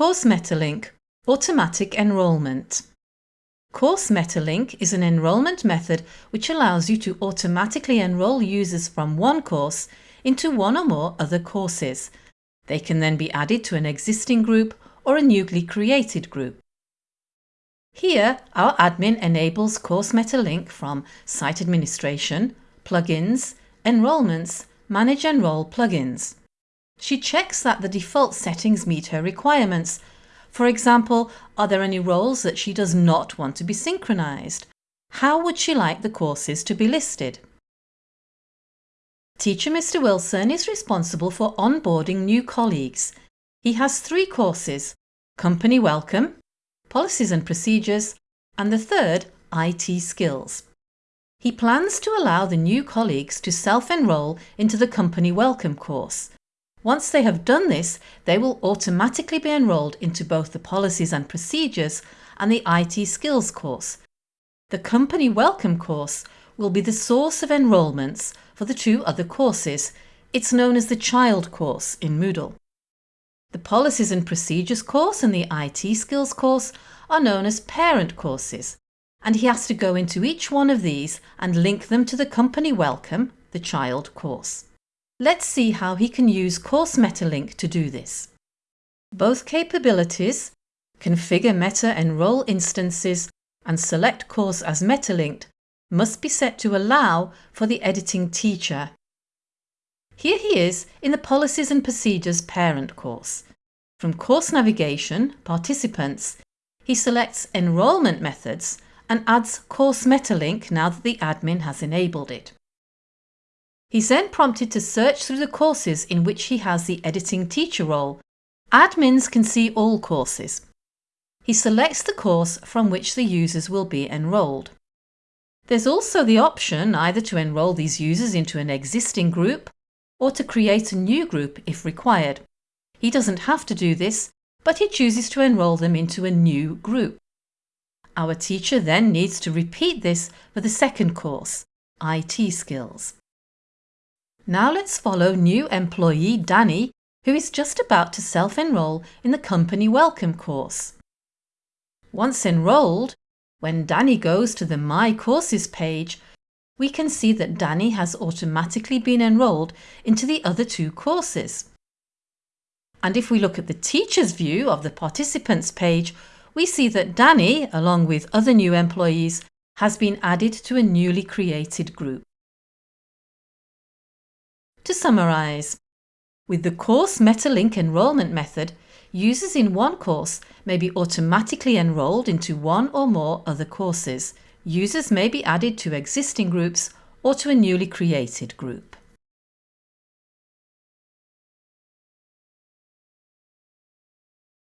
Course MetaLink Automatic Enrolment Course MetaLink is an enrolment method which allows you to automatically enroll users from one course into one or more other courses. They can then be added to an existing group or a newly created group. Here, our admin enables Course MetaLink from Site Administration, Plugins, Enrolments, Manage Enroll plugins. She checks that the default settings meet her requirements. For example, are there any roles that she does not want to be synchronized? How would she like the courses to be listed? Teacher Mr Wilson is responsible for onboarding new colleagues. He has three courses, Company Welcome, Policies and Procedures and the third, IT Skills. He plans to allow the new colleagues to self-enroll into the Company Welcome course. Once they have done this, they will automatically be enrolled into both the Policies and Procedures and the IT Skills course. The Company Welcome course will be the source of enrolments for the two other courses. It's known as the Child course in Moodle. The Policies and Procedures course and the IT Skills course are known as parent courses and he has to go into each one of these and link them to the company welcome, the child course. Let's see how he can use Course MetaLink to do this. Both capabilities, configure meta enroll instances and select course as metalinked must be set to allow for the editing teacher. Here he is in the Policies and Procedures parent course. From Course Navigation, Participants, he selects Enrolment Methods and adds Course MetaLink now that the admin has enabled it. He's then prompted to search through the courses in which he has the editing teacher role. Admins can see all courses. He selects the course from which the users will be enrolled. There's also the option either to enrol these users into an existing group or to create a new group if required. He doesn't have to do this, but he chooses to enrol them into a new group. Our teacher then needs to repeat this for the second course, IT Skills. Now let's follow new employee Danny who is just about to self-enroll in the Company Welcome course. Once enrolled, when Danny goes to the My Courses page, we can see that Danny has automatically been enrolled into the other two courses. And if we look at the teacher's view of the participants page, we see that Danny, along with other new employees, has been added to a newly created group. To summarise, with the Course MetaLink enrolment method, users in one course may be automatically enrolled into one or more other courses. Users may be added to existing groups or to a newly created group.